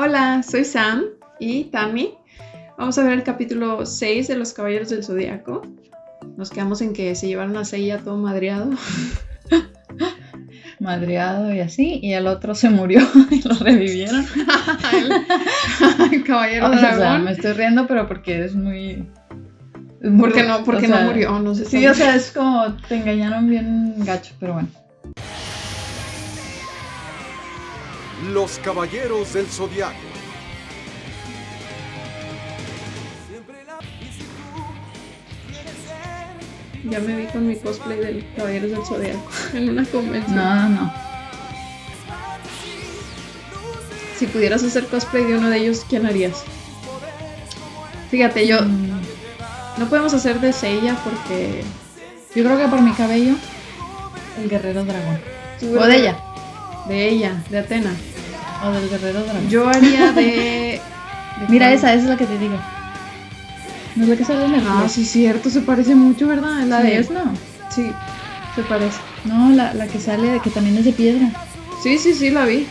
Hola, soy Sam y Tammy. Vamos a ver el capítulo 6 de Los Caballeros del Zodiaco. Nos quedamos en que se llevaron a Seiya todo madreado. Madreado y así, y el otro se murió y lo revivieron. el, el caballero O sea, dragón. me estoy riendo, pero porque es muy. es ¿Por qué muy- no, por o sea, no murió? No sé Sí, o sea, es como te engañaron bien gacho, pero bueno. Los Caballeros del Zodiaco. Ya me vi con mi cosplay del Caballeros del Zodiaco en una convención. No, no, no. Si pudieras hacer cosplay de uno de ellos, ¿quién harías? Fíjate, yo Mm, no podemos hacer de Seiya porque Yo creo que por mi cabello, el guerrero dragón. O de ella. de ella, de Atena. O del guerrero dragón. Yo haría de, de Mira, esa, esa es la que te digo. ¿No es la que sale en el Ah, sí, cierto, se parece mucho, ¿verdad? La de es, no. Sí, se parece. No, la, la que sale, de que también es de piedra. Sí, sí, sí, la vi.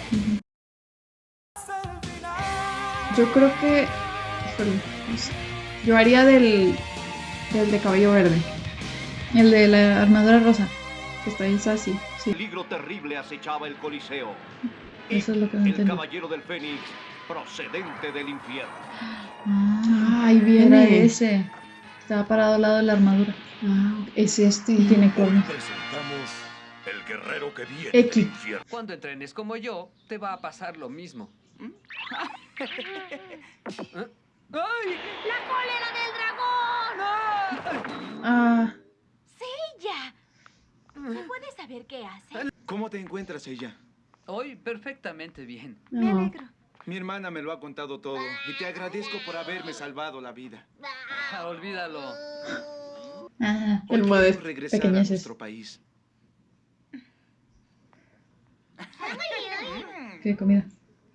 Yo creo que. híjole, no sé. Yo haría del. del de cabello verde, El de la armadura rosa. que está en sassy. Sí. peligro terrible acechaba el Coliseo. Eso es lo que no El entendí. caballero del Fénix, procedente del infierno. Ah, Ahí era viene. ese. Estaba parado al lado de la armadura. Ah, es este. Y tiene cuernos. Presentamos el guerrero que viene X. del infierno. Cuando entrenes como yo, te va a pasar lo mismo. ¿Mm? ¡Ay! ¡La cólera del dragón! Ah, ¡Ella! ¿Se puede saber qué hace? ¿Cómo te encuentras ella? Hoy perfectamente bien. Me alegro. Mi hermana me lo ha contado todo y te agradezco por haberme salvado la vida. Ah, olvídalo. Ah, El Hoy modesto. queremos regresar a nuestro país. qué comida.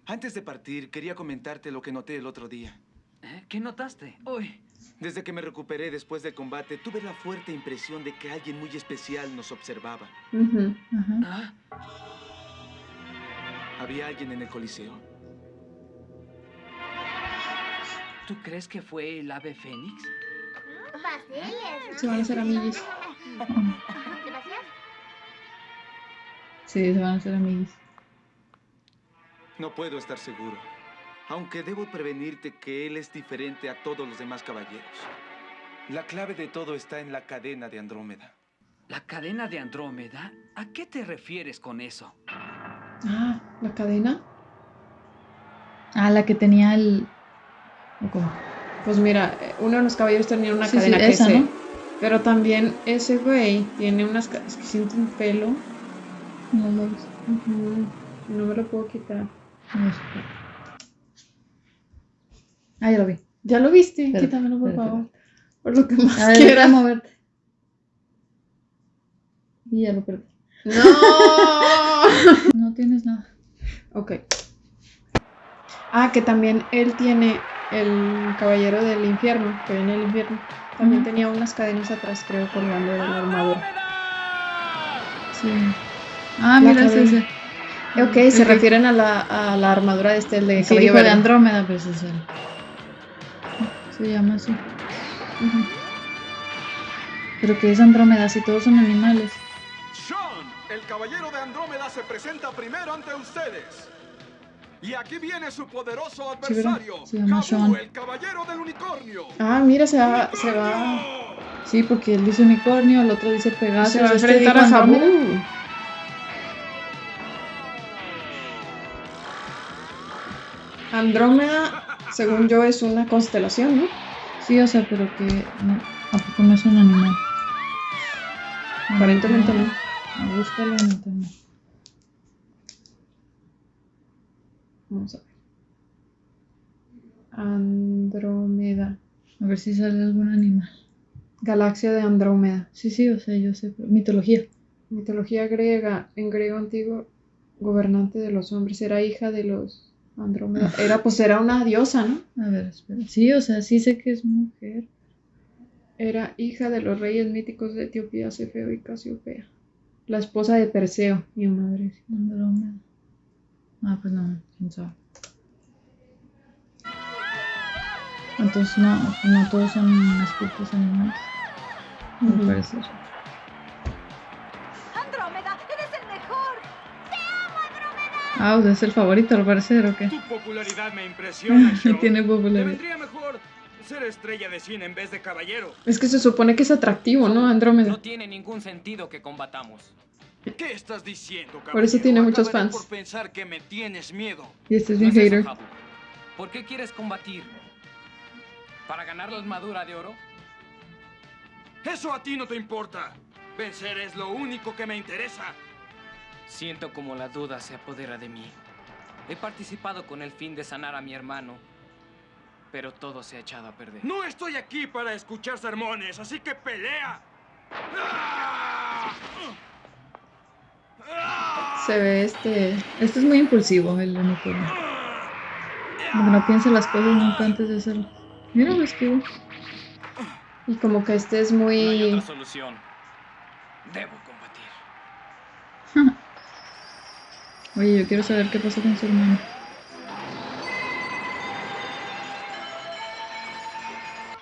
Antes de partir, quería comentarte lo que noté el otro día. ¿Eh? ¿Qué notaste? Uy, Desde que me recuperé después del combate, tuve la fuerte impresión de que alguien muy especial nos observaba. Ujú. Ajá. ¿ah? Había alguien en el coliseo. ¿tú crees que fue el ave fénix? Se van a hacer amiguis. Sí, se van a hacer amigos. No puedo estar seguro. Aunque debo prevenirte que él es diferente a todos los demás caballeros. La clave de todo está en la cadena de Andrómeda. ¿La cadena de Andrómeda? ¿A qué te refieres con eso? Ah, la cadena. Ah, la que tenía el. ¿o cómo? Pues mira, uno de los caballeros tenía una Sí, sí, cadena que esa, se- ¿no? Pero también ese güey tiene unas. Es que siento un pelo. No lo ves. No me lo puedo quitar. Ah, ya lo vi. ¿Ya lo viste? Quítamelo, por favor. Por lo que más A ver, quieras. moverte. Y ya lo perdí. ¡No! No tienes nada. ok. Ah, que también él tiene el caballero del infierno, que viene del infierno. También tenía unas cadenas atrás, creo, colgando de la armadura. Sí. Ah, La mira, ese. Ok, se Ok. refieren a la, a la armadura de este, el de Sí, cabello. Andrómeda, pues es él. Se llama así. Pero que es Andrómeda, si todos son animales. El caballero de Andrómeda se presenta primero ante ustedes. Y aquí viene su poderoso adversario, Se llama Jabu, Sean. el caballero del unicornio. Ah, mira, se va, se va, Sí, porque él dice unicornio, el otro dice Pegasus. se va a este enfrentar a Jabu. Andrómeda. Andrómeda, según yo, es una constelación, ¿no? Sí, o sea, pero que no, ¿a poco no es un animal? Aparentemente no. Ah, Búscalo en internet. Vamos a ver. Andrómeda. A ver si sale algún animal. Galaxia de Andrómeda. Sí, sí, o sea, yo sé, mitología. Mitología griega. En griego antiguo, gobernante de los hombres. Era hija de los Andrómeda. Era, pues era una diosa, ¿no? A ver, espera. Sí, o sea, sí sé que es mujer. Era hija de los reyes míticos de Etiopía, Cefeo y Casiopea. La esposa de Perseo, mi madre. Andrómeda. Ah, pues no, quién sabe. Entonces no, no todos son espíritus animales. Al Ujú. parecer. Andrómeda, eres el mejor. Ah, o sea, es el favorito al parecer, ¿o qué? Tu popularidad me impresiona. Tiene Te popularidad. vendría mejor ser estrella de cine en vez de caballero. Es que se supone que es atractivo, ¿no? Andrómeda. No tiene ningún sentido que combatamos. ¿Qué estás diciendo, caballero? Por eso tiene muchos Acabaré fans. por pensar que me tienes miedo. Y este es No bien es eso, hater. ¿Por qué quieres combatir? ¿Para ganar la armadura de oro? Eso a ti no te importa. Vencer es lo único que me interesa. Siento como la duda se apodera de mí. He participado con el fin de sanar a mi hermano, pero todo se ha echado a perder. No estoy aquí para escuchar sermones, así que pelea. Se ve este. Este es muy impulsivo, el unicornio. Como no piensa las cosas nunca antes de hacerlo. Mira, lo esquivo. Y como que este es No hay muy. otra solución. Debo combatir. Oye, yo quiero saber qué pasó con su hermano.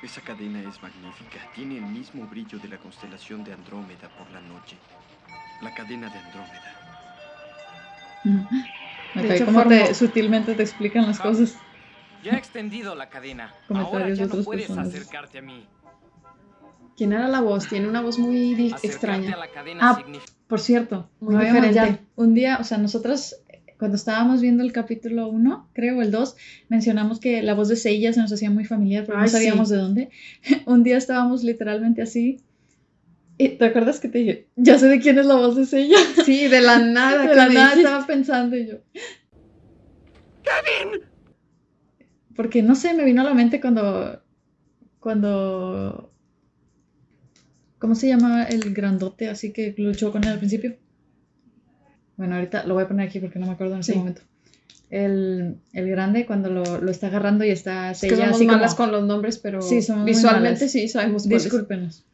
Esa cadena es magnífica. Tiene el mismo brillo de la constelación de Andrómeda por la noche. La cadena de Andrómeda. Me De hecho, como te, sutilmente te explican las Jabu. cosas. Ya he extendido la cadena. Ahora Comentarios ya de no otras puedes personas. acercarte a mí. ¿Quién era la voz? Tiene una voz muy Acercarte extraña. a la cadena Ah, significa... Por cierto, Muy no diferente. ya- un día, o sea, nosotros eh, cuando estábamos viendo el capítulo 1, creo, el 2, mencionamos que la voz de Seiya se nos hacía muy familiar, pero no sabíamos sí. de dónde. un día estábamos literalmente así. ¿Y te acuerdas que te dije, ya sé de quién es la voz de Seiya? Sí, de la nada. de la nada dijiste. estaba pensando y yo. Porque no sé, me vino a la mente cuando. Cuando. ¿Cómo se llama el grandote así que luchó con él al principio? Bueno, ahorita lo voy a poner aquí porque no me acuerdo en ese Sí. momento. El, el grande cuando lo, lo está agarrando y está Es que somos así como- malas con los nombres, pero Sí, visualmente sí sabemos. Discúlpenos.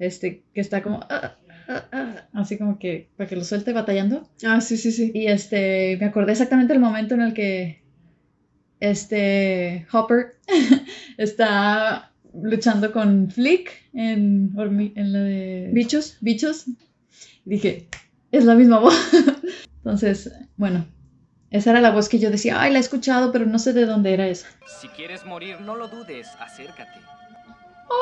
Este, que está como. ah, ah, ah, así como que para que lo suelte batallando. Ah, sí, sí, sí. Y este, me acordé exactamente el momento en el que este Hopper está luchando con Flick en, en la de Bichos. bichos. Dije, es la misma voz. Entonces, bueno, esa era la voz que yo decía, ay, la he escuchado, pero no sé de dónde era esa. Si quieres morir, no lo dudes, acércate.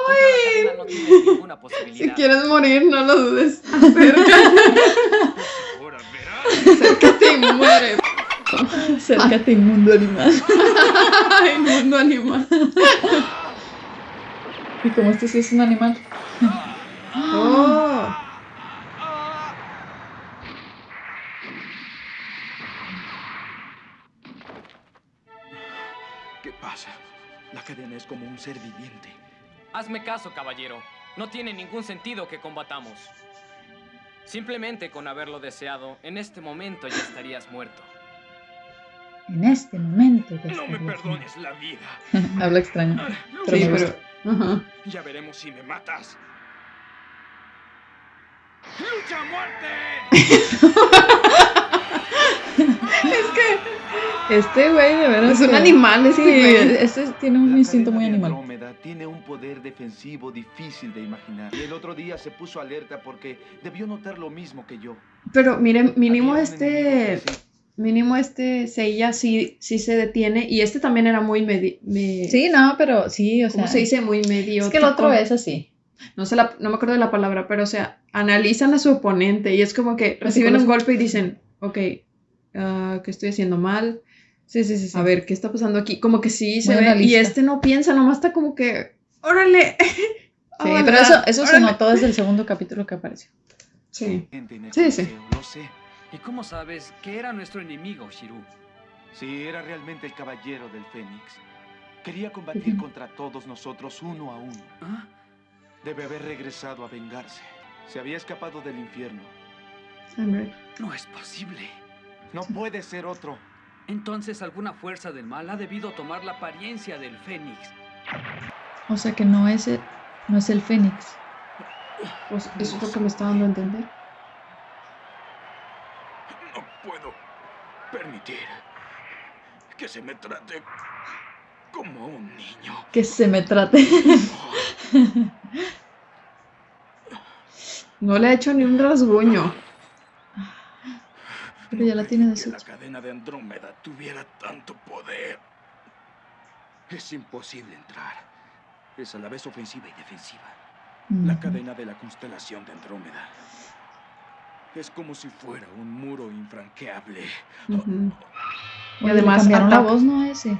Cadena no tienes ninguna Si quieres morir, no lo dudes. Acércate, acércate y muere. Acércate, inmundo animal. Ay, mundo animal. Y como este sí es un animal. Oh. Es como un ser viviente. Hazme caso, caballero. No tiene ningún sentido que combatamos. Simplemente con haberlo deseado, en este momento ya estarías muerto. En este momento. ya No me perdones la vida. Habla extraño. Ah, Pero Sí. Ya veremos si me matas. ¡Lucha a muerte! Este güey, de verdad. Es un que- animal, este Sí, güey. este tiene un La instinto muy animal. Tiene un poder defensivo difícil de imaginar. Y el otro día se puso alerta porque debió notar lo mismo que yo. Pero miren, mínimo un este. que se- Mínimo este Seiya sí, sí se detiene. Y este también era muy medi me- Sí, no, pero sí, o sea. ¿Cómo se dice? Muy medio. Es que el otro es así. No, sé la- no me acuerdo de la palabra, pero o sea, analizan a su oponente y es como que reciben un golpe y dicen, ok, ah, ¿qué estoy haciendo mal? Sí, sí, sí. sí. A ver, ¿qué está pasando aquí? Como que sí se Muy ve. Y este no piensa, nomás está como que, órale. Sí, Hola, pero eso, eso se órale". notó desde el segundo capítulo que apareció. Sí. Sí, sí. Lo sé. ¿Y cómo sabes que era nuestro enemigo, Shiru? Sí, era realmente el caballero del Fénix. Quería combatir contra todos nosotros uno a uno. ¿Ah? Debe haber regresado a vengarse. Se había escapado del infierno. Hombre. No es posible. No puede ser otro. Entonces alguna fuerza del mal ha debido tomar la apariencia del Fénix. O sea que no es el, no es el Fénix. Pues eso es lo que me está dando a entender. No puedo permitir que se me trate Como un niño. Que se me trate. No le ha hecho ni un rasguño. Pero ya la tiene de la cadena de Andrómeda tuviera tanto poder. Es imposible entrar. Es a la vez ofensiva y defensiva. La cadena de la constelación de Andrómeda. Es como si fuera un muro infranqueable. Ujú. Y Oye, además cambiaron la voz, ¿no? A ese.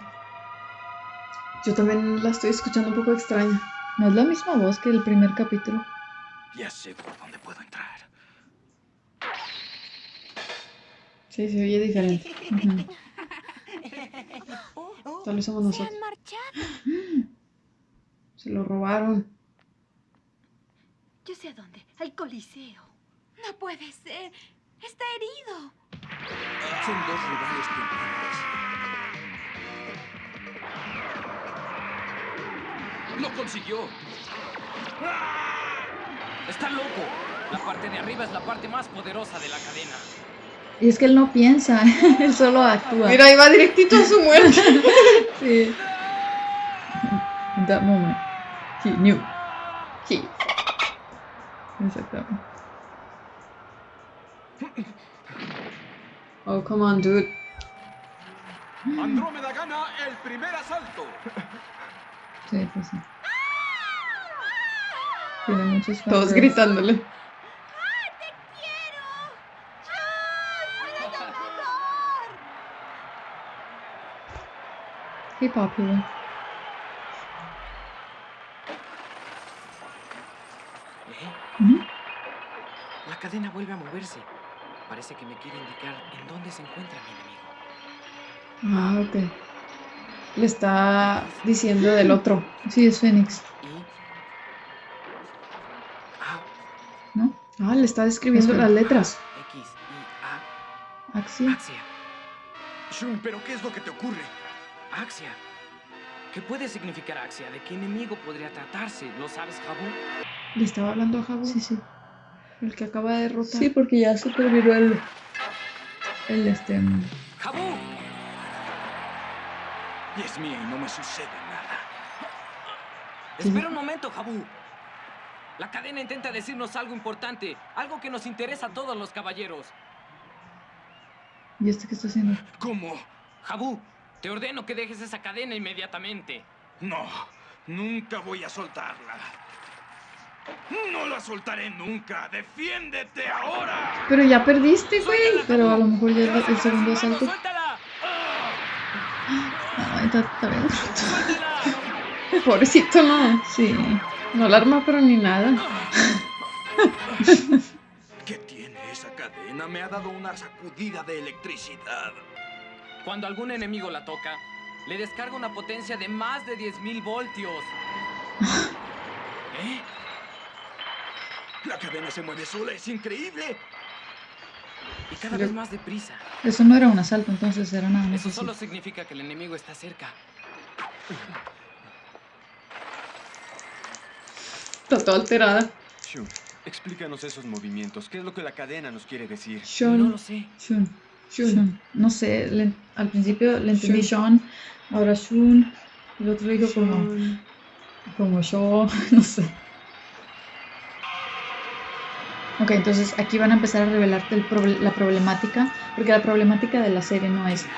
Yo también la estoy escuchando un poco extraña. No es la misma voz que el primer capítulo. Ya sé por dónde puedo entrar. Sí, se oye diferente. Tal vez somos Se nosotros. han marchado. Se lo robaron. Yo sé a dónde. Al Coliseo. No puede ser. Está herido. Son dos rivales temibles. ¡Lo consiguió! ¡Está loco! La parte de arriba es la parte más poderosa de la cadena. Y es que él no piensa, él solo actúa. Mira, ahí va directito a su muerte. Sí. In that moment, he knew. Sí. Exactamente. Oh, come on, dude. Andrómeda gana el primer asalto. Sí, pues sí. Tiene muchos Todos gritándole. ¡Ay, te quiero! ¡Ay, eres el mejor! Popular. ¿Eh? Ujú. La cadena vuelve a moverse. Parece que me quiere indicar en dónde se encuentra mi enemigo. Ah, ok. Le está diciendo del otro. Sí, es Fénix, Y... Ah, ¿no? Ah, le está describiendo las letras. X, I, Axia. A, Axia. Shun, ¿pero qué es lo que te ocurre? Axia. ¿Qué puede significar Axia? ¿De qué enemigo podría tratarse? ¿Lo sabes, Jabu? Le estaba hablando a Jabu, Sí, sí. el que acaba de derrotar. Sí, porque ya se terminó el. El este. ¡Jabu! Y es mía y no me sucede nada. Espera un momento, Jabu. La cadena intenta decirnos algo importante, algo que nos interesa a todos los caballeros. ¿Y este qué está haciendo? ¿Cómo? Jabu, te ordeno que dejes esa cadena inmediatamente. No, nunca voy a soltarla. No la soltaré nunca. ¡Defiéndete ahora! Pero ya perdiste, güey. Pero a lo mejor ya es ¡Te vas a el quemar segundo asalto. ¡Suéltala! Ay, está, está. Pobrecito, no. Sí. No la arma, pero ni nada. ¿Qué tiene esa cadena? Me ha dado una sacudida de electricidad. Cuando algún enemigo la toca, le descarga una potencia de más de 10.000 voltios. ¿Eh? La cadena se mueve sola, es increíble. Y cada vez más deprisa. Eso no era un asalto, entonces era nada más. Eso así. solo significa que el enemigo está cerca. Está toda alterada. Shun, explícanos esos movimientos. ¿Qué es lo que la cadena nos quiere decir? No Sean. lo sé. Shun. Shun. Shun. No sé, le- al principio le entendí Sean, ahora Shun. El otro le dijo como, como yo, no sé. Ok, entonces aquí van a empezar a revelarte el proble- la problemática, porque la problemática de la serie no es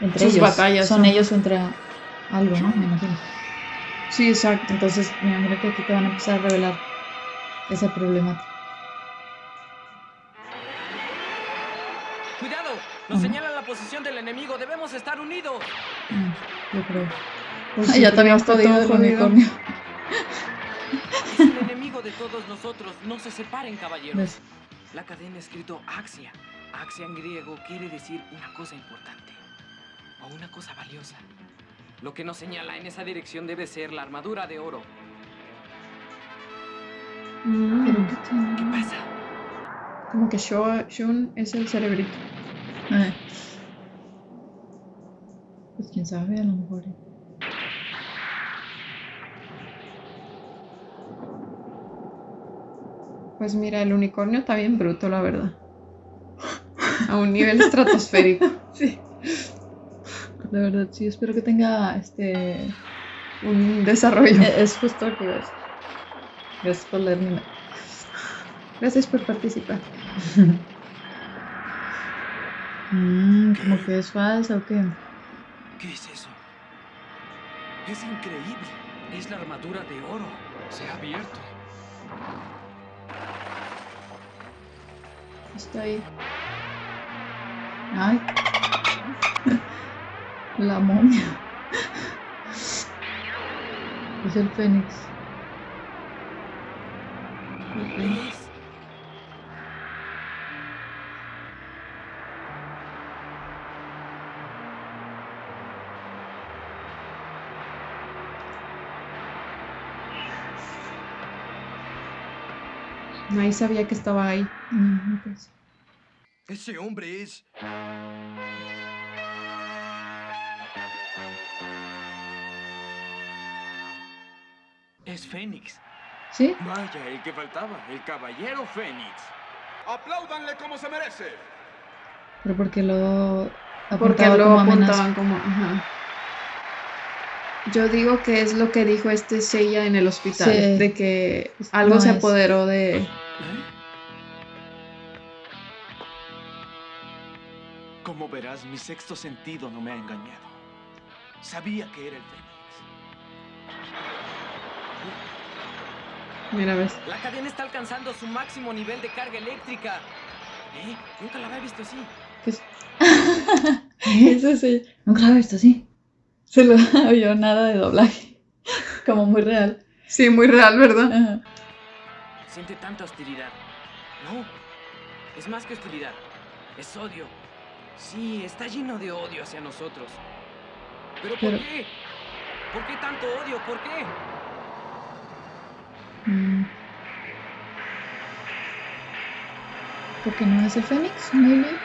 entre Sus ellos, batallas, son ¿no? ellos entre algo, ¿no? Me imagino. Sí, exacto. Entonces me imagino que aquí te van a empezar a revelar esa problemática. ¡Cuidado! Nos Ujú. señala la posición del enemigo. Debemos estar unidos. Yo creo. Pues Ay, ya siempre también está jodido todo el jodido. unicornio. Es el enemigo de todos nosotros. No se separen, caballeros. ¿Ves? La cadena escrito Axia. Axia en griego quiere decir una cosa importante. O una cosa valiosa. Lo que nos señala en esa dirección debe ser la armadura de oro. Mm. Pero ¿qué tiene? ¿Qué pasa? Como que Sho- Shun es el cerebrito. Ah. Pues quién sabe, a lo mejor. Pues mira, el unicornio está bien bruto, la verdad. A un nivel estratosférico. Sí. De verdad, sí, espero que tenga este Un desarrollo. Es justo lo que decir. Gracias por leerme. Gracias por participar. Mm, como que es falsa o qué. ¿Qué es eso? Es increíble. Es la armadura de oro. Se ha abierto. Está ahí. Ay. La momia. Es el Fénix. Nadie sabía que estaba ahí. Mm, pues. Ese hombre es... Es Fénix. ¿Sí? Vaya, el que faltaba, el caballero Fénix. ¡Apláudanle como se merece! Pero porque lo Porque lo como apuntaban como. ajá. Yo digo que es lo que dijo este Seiya en el hospital. Sí. De que algo No se es. apoderó de. ¿Eh? Como verás, mi sexto sentido no me ha engañado. Sabía que era el Fénix. Mira, ves. La cadena está alcanzando su máximo nivel de carga eléctrica. ¿Eh? Nunca la había visto así. ¿Qué es? Eso sí. Nunca lo he visto así. Se lo oyó nada de doblaje. Como muy real. Sí, muy real, ¿verdad? Ajá. Siente tanta hostilidad. No, es más que hostilidad. Es odio. Sí, está lleno de odio hacia nosotros. ¿Pero por Pero- qué? ¿Por qué tanto odio? ¿Por qué? Mm. ¿Por qué no es el Fénix? Maybe.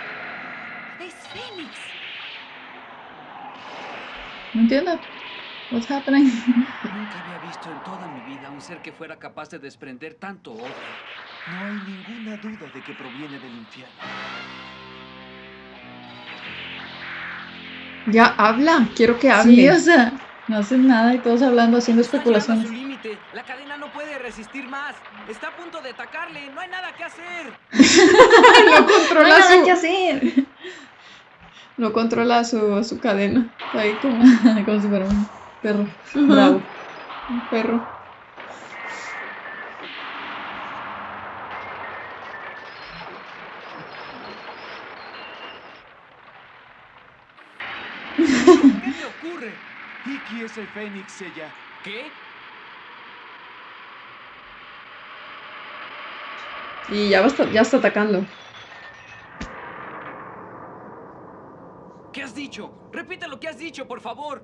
Es Fénix. No entiendo. What's happening? Nunca había visto en toda mi vida un ser que fuera capaz de desprender tanto odio. No hay ninguna duda de que proviene del infierno. Ya habla. Quiero que hable. Sí, o sea, no hacen nada y todos hablando, haciendo especulaciones. su límite. La cadena no puede resistir más. Está a punto de atacarle. No hay nada que hacer. no controla su. hacer. No controla su, su cadena. Está ahí como Como si fuera un perro. Bravo. un perro. ¿Qué te ocurre? Iki es el Fénix, Seiya. ¿Qué? Y ya, va a estar- ya está atacando. ¿Qué has dicho? Repite lo que has dicho, por favor.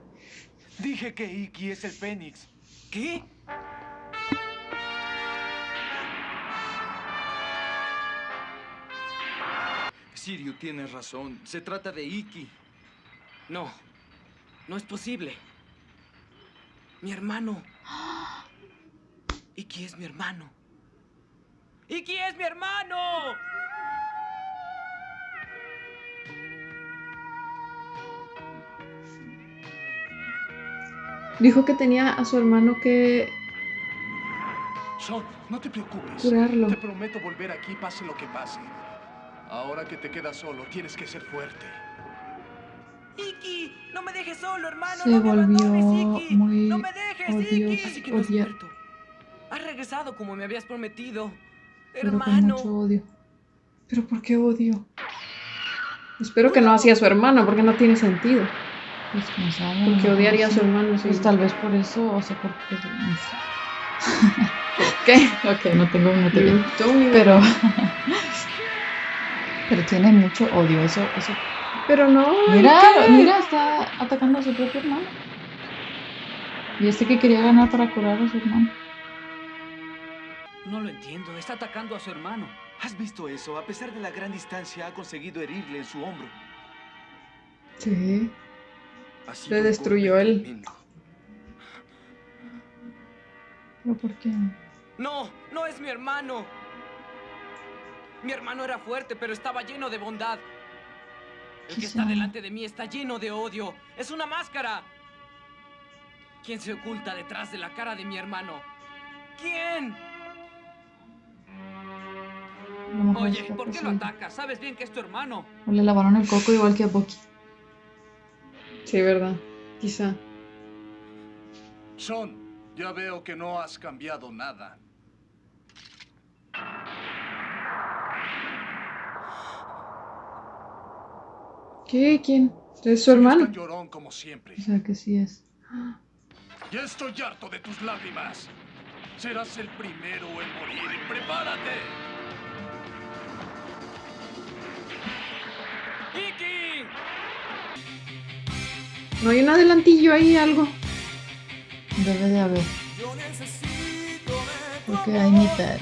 Dije que Iki es el Fénix. ¿Qué? Sirio, tienes razón. Se trata de Iki. No, no es posible. Mi hermano. Iki es mi hermano. Iki es mi hermano. Dijo que tenía a su hermano que Sean, no te preocupes. curarlo. Te prometo volver aquí pase lo que pase. Ahora que te quedas solo, tienes que ser fuerte. Iki, no me dejes solo, hermano. Se no me volvió abandones, Iki. muy No me dejes, odios- Iki. Así que no has odia- muerto. Has regresado como me habías prometido. Pero con Hermano. mucho odio. ¿Pero por qué odio? Espero que no hacía a su hermano, porque no tiene sentido. Pues quién sabe. Porque odiaría a su hermano. sí. Pues tal vez por eso, o sea, porque... sé. ¿Qué? Ok, no tengo una teoría. Pero... Pero tiene mucho odio, eso... eso. Pero no. Mira, mira, está atacando a su propio hermano. Y este que quería ganar para curar a su hermano. No lo entiendo. Está atacando a su hermano. ¿Has visto eso? A pesar de la gran distancia, ha conseguido herirle en su hombro. Sí. Le destruyó él. ¿Pero por qué? No, no es mi hermano. Mi hermano era fuerte, pero estaba lleno de bondad. El que está delante de mí está lleno de odio. Es una máscara. ¿Quién se oculta detrás de la cara de mi hermano? ¿Quién? Oye, ¿por qué lo atacas? Sabes bien que es tu hermano. Le lavaron el coco igual que a Bucky. Sí, verdad. Quizá. Sean, ya veo que no has cambiado nada. ¿Qué? ¿Quién? ¿Es su hermano? Llorón como siempre. O sea que sí es. Ya estoy harto de tus lágrimas. Serás el primero en morir. ¡Prepárate! ¿No hay un adelantillo ahí, algo? Debe de haber. Porque hay mitad.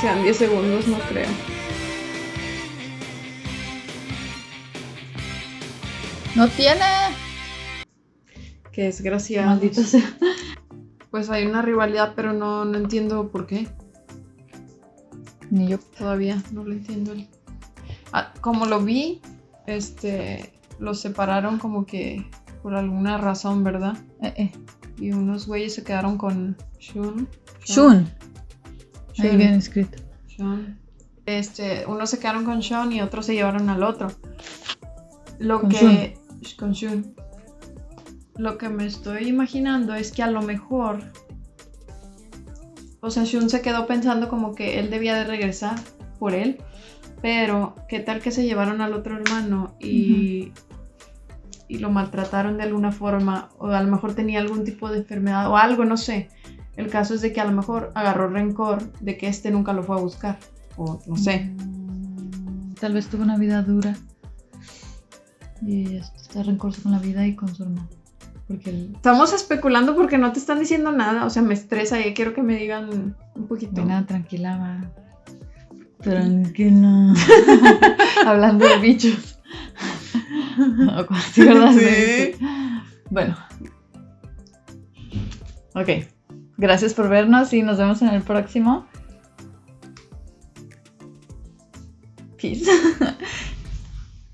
Quedan 10 segundos, no creo. ¡No tiene! Qué desgracia. Maldito sea. Pues hay una rivalidad, pero no, no entiendo por qué. Ni yo. Todavía no lo entiendo. Ah, como lo vi, este, los separaron como que por alguna razón, ¿verdad? Eh, eh. Y unos güeyes se quedaron con Shun. Shun. Ahí Shun. bien escrito. Shun. Este, unos se quedaron con Shun y otros se llevaron al otro. Lo Con que con Shun. Lo que me estoy imaginando es que a lo mejor o sea, Shun se quedó pensando como que él debía de regresar por él, pero qué tal que se llevaron al otro hermano y y lo maltrataron de alguna forma o a lo mejor tenía algún tipo de enfermedad o algo, no sé. El caso es de que a lo mejor agarró rencor de que este nunca lo fue a buscar o no sé. Tal vez tuvo una vida dura. Y está rencoroso con la vida y con su hermano. Porque. Estamos especulando porque no te están diciendo nada, o sea, me estresa y quiero que me digan un poquito. Venga, tranquila, va. Tranquila. Hablando de bichos. Sí. Bueno. Ok. Gracias por vernos y nos vemos en el próximo. Peace.